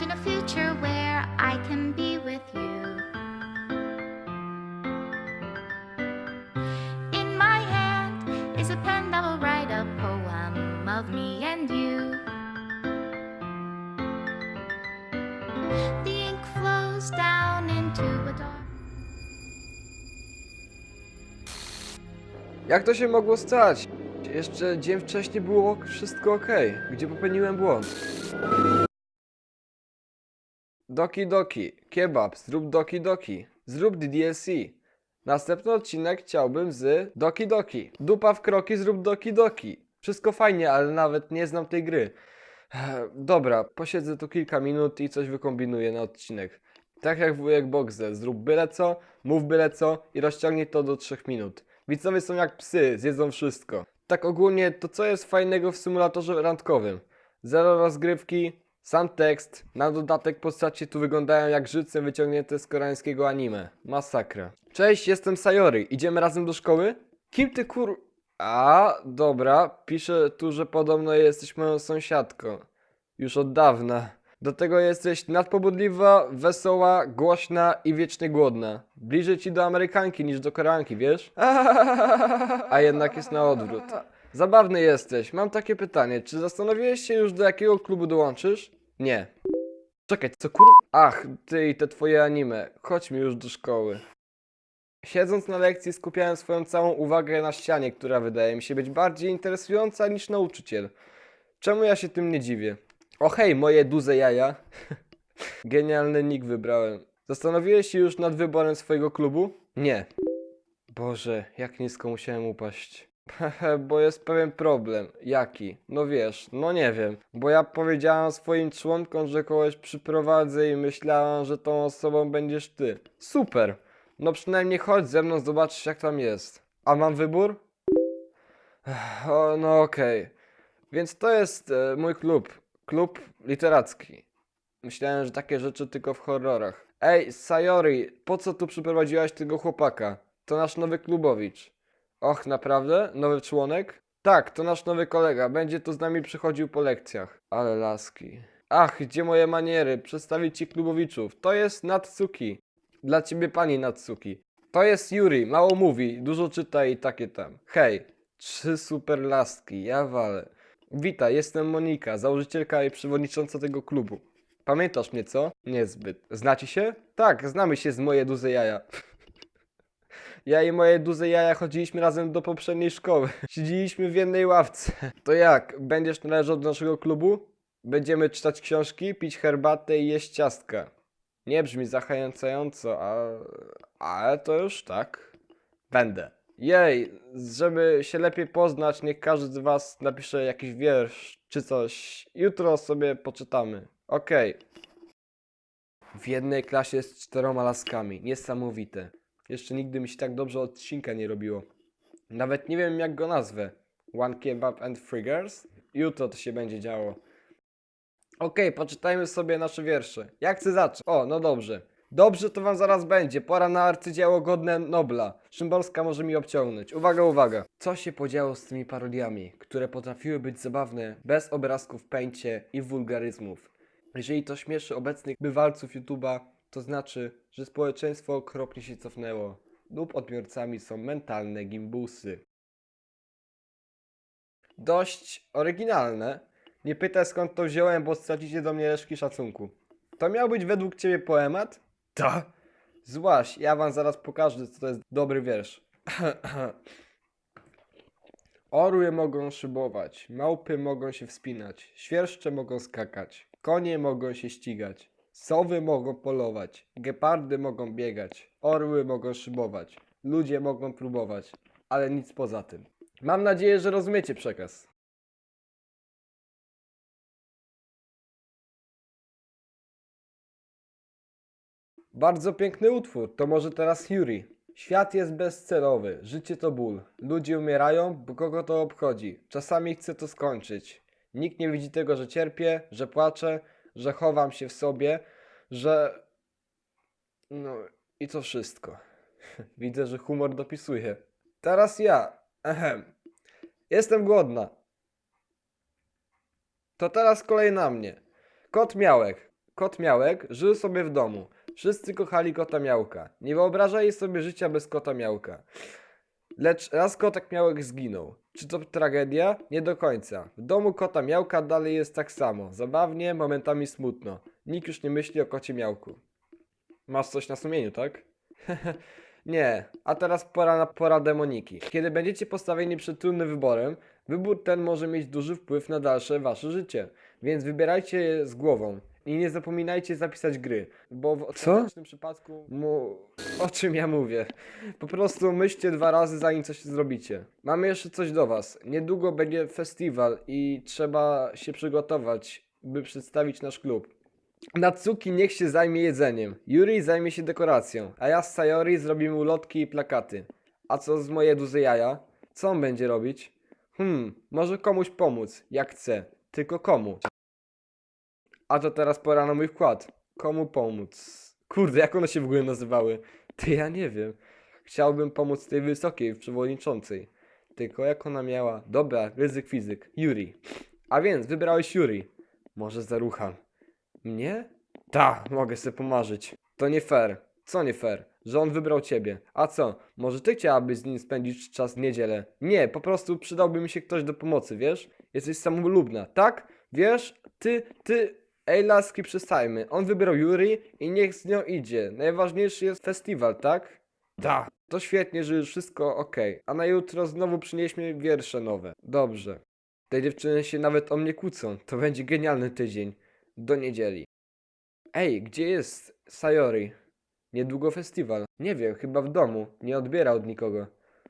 Imagine a future where I can be with you. In my hand is a pen that will write a poem of me and you. The ink flows down into a dark. Jak to się mogło stać? Jeszcze dzień wcześniej było wszystko ok. Gdzie popełniłem błąd? Doki Doki, kebab, zrób Doki Doki, zrób DDLC. Następny odcinek chciałbym z Doki Doki. Dupa w kroki, zrób Doki Doki. Wszystko fajnie, ale nawet nie znam tej gry. Dobra, posiedzę tu kilka minut i coś wykombinuję na odcinek. Tak jak wujek Boxer, zrób byle co, mów byle co i rozciągnij to do 3 minut. Widzowie są jak psy, zjedzą wszystko. Tak ogólnie, to co jest fajnego w symulatorze randkowym? Zero rozgrywki, sam tekst, na dodatek postacie tu wyglądają jak życem wyciągnięte z koreańskiego anime. Masakra. Cześć, jestem Sayori. Idziemy razem do szkoły? Kim ty kur... A, dobra. Pisze tu, że podobno jesteś moją sąsiadką. Już od dawna. Do tego jesteś nadpobudliwa, wesoła, głośna i wiecznie głodna. Bliżej ci do Amerykanki niż do Koreanki, wiesz? A jednak jest na odwrót. Zabawny jesteś. Mam takie pytanie. Czy zastanowiłeś się już do jakiego klubu dołączysz? Nie. Czekaj, co kur... Ach, ty i te twoje anime. Chodźmy już do szkoły. Siedząc na lekcji skupiałem swoją całą uwagę na ścianie, która wydaje mi się być bardziej interesująca niż nauczyciel. Czemu ja się tym nie dziwię? O hej, moje duże jaja. Genialny nick wybrałem. Zastanowiłeś się już nad wyborem swojego klubu? Nie. Boże, jak nisko musiałem upaść. Bo jest pewien problem. Jaki? No wiesz, no nie wiem. Bo ja powiedziałam swoim członkom, że kogoś przyprowadzę i myślałam, że tą osobą będziesz ty. Super! No przynajmniej chodź ze mną, zobaczysz jak tam jest. A mam wybór? O, no okej. Więc to jest e, mój klub. Klub literacki. Myślałem, że takie rzeczy tylko w horrorach. Ej, Sayori, po co tu przyprowadziłaś tego chłopaka? To nasz nowy klubowicz. Och, naprawdę? Nowy członek? Tak, to nasz nowy kolega. Będzie tu z nami przychodził po lekcjach. Ale laski. Ach, gdzie moje maniery? Przedstawić ci klubowiczów. To jest Natsuki. Dla ciebie pani Natsuki. To jest Yuri, mało mówi, dużo czyta i takie tam. Hej, trzy super laski, ja walę. Witaj, jestem Monika, założycielka i przewodnicząca tego klubu. Pamiętasz mnie, co? Niezbyt. Znacie się? Tak, znamy się z moje duże jaja. Ja i moje duże jaja chodziliśmy razem do poprzedniej szkoły. Siedzieliśmy w jednej ławce. To jak, będziesz należał do naszego klubu? Będziemy czytać książki, pić herbatę i jeść ciastka. Nie brzmi zachęcająco, a... ale to już tak. Będę. Jej, żeby się lepiej poznać, niech każdy z was napisze jakiś wiersz czy coś. Jutro sobie poczytamy. Okej. W jednej klasie z czteroma laskami. Niesamowite. Jeszcze nigdy mi się tak dobrze odcinka nie robiło. Nawet nie wiem jak go nazwę. One Kebab and Girls? Jutro to się będzie działo. Okej, poczytajmy sobie nasze wiersze. Jak chcę zacząć? O, no dobrze. Dobrze to wam zaraz będzie. Pora na arcydzieło godne Nobla. Szymborska może mi obciągnąć. Uwaga, uwaga. Co się podziało z tymi parodiami, które potrafiły być zabawne bez obrazków pęcie i wulgaryzmów? Jeżeli to śmieszy obecnych bywalców YouTube'a, to znaczy, że społeczeństwo okropnie się cofnęło lub odbiorcami są mentalne gimbusy. Dość oryginalne. Nie pytaj skąd to wziąłem, bo stracicie do mnie resztki szacunku. To miał być według ciebie poemat? Ta. Złaś, ja wam zaraz pokażę, co to jest dobry wiersz. Orły mogą szybować, małpy mogą się wspinać, świerszcze mogą skakać, konie mogą się ścigać, sowy mogą polować, gepardy mogą biegać, orły mogą szybować, ludzie mogą próbować, ale nic poza tym. Mam nadzieję, że rozumiecie przekaz. Bardzo piękny utwór, to może teraz Yuri. Świat jest bezcelowy, życie to ból. Ludzie umierają, bo kogo to obchodzi. Czasami chcę to skończyć. Nikt nie widzi tego, że cierpię, że płaczę, że chowam się w sobie, że. No i to wszystko. Widzę, że humor dopisuje. Teraz ja. Ehem. Jestem głodna. To teraz kolej na mnie. Kot Miałek. Kot Miałek żył sobie w domu. Wszyscy kochali kota Miałka. Nie wyobrażali sobie życia bez kota Miałka. Lecz raz kotek Miałek zginął. Czy to tragedia? Nie do końca. W domu kota Miałka dalej jest tak samo. Zabawnie, momentami smutno. Nikt już nie myśli o kocie Miałku. Masz coś na sumieniu, tak? nie. A teraz pora na poradę Moniki. Kiedy będziecie postawieni przed trudnym wyborem, wybór ten może mieć duży wpływ na dalsze wasze życie. Więc wybierajcie je z głową. I nie zapominajcie zapisać gry, bo w ostatecznym przypadku mu... o czym ja mówię. Po prostu myślcie dwa razy zanim coś zrobicie. Mamy jeszcze coś do was. Niedługo będzie festiwal i trzeba się przygotować, by przedstawić nasz klub. Natsuki niech się zajmie jedzeniem, Yuri zajmie się dekoracją, a ja z Sayori zrobimy ulotki i plakaty. A co z moje duże jaja? Co on będzie robić? Hmm, może komuś pomóc, jak chce. Tylko komu? A to teraz pora na mój wkład. Komu pomóc? Kurde, jak one się w ogóle nazywały? Ty ja nie wiem. Chciałbym pomóc tej wysokiej przewodniczącej. Tylko jak ona miała? Dobra, ryzyk fizyk. Yuri. A więc wybrałeś Yuri. Może zarucham. Mnie? Tak, mogę sobie pomarzyć. To nie fair. Co nie fair? Że on wybrał ciebie. A co? Może ty chciałabyś z nim spędzić czas w niedzielę? Nie, po prostu przydałby mi się ktoś do pomocy, wiesz? Jesteś samolubna, tak? Wiesz? Ty, ty... Ej, laski, przestajmy. On wybrał Yuri i niech z nią idzie. Najważniejszy jest festiwal, tak? Tak. To świetnie, że już wszystko ok. A na jutro znowu przynieśmy wiersze nowe. Dobrze. Te dziewczyny się nawet o mnie kłócą. To będzie genialny tydzień. Do niedzieli. Ej, gdzie jest Sayori? Niedługo festiwal. Nie wiem, chyba w domu. Nie odbiera od nikogo.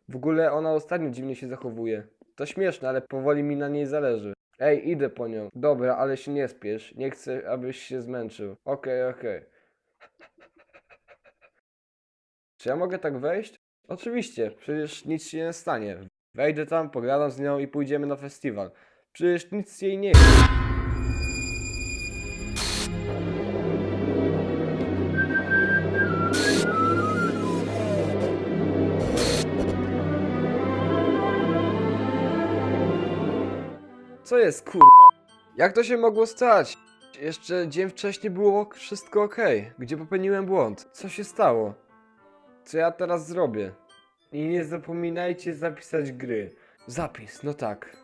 W ogóle ona ostatnio dziwnie się zachowuje. To śmieszne, ale powoli mi na niej zależy. Ej, idę po nią. Dobra, ale się nie spiesz. Nie chcę, abyś się zmęczył. Okej, okej. Czy ja mogę tak wejść? Oczywiście, przecież nic się nie stanie. Wejdę tam, pogadam z nią i pójdziemy na festiwal. Przecież nic jej nie jest. Co jest kurwa? Jak to się mogło stać? Jeszcze dzień wcześniej było wszystko ok. Gdzie popełniłem błąd? Co się stało? Co ja teraz zrobię? I nie zapominajcie zapisać gry. Zapis, no tak.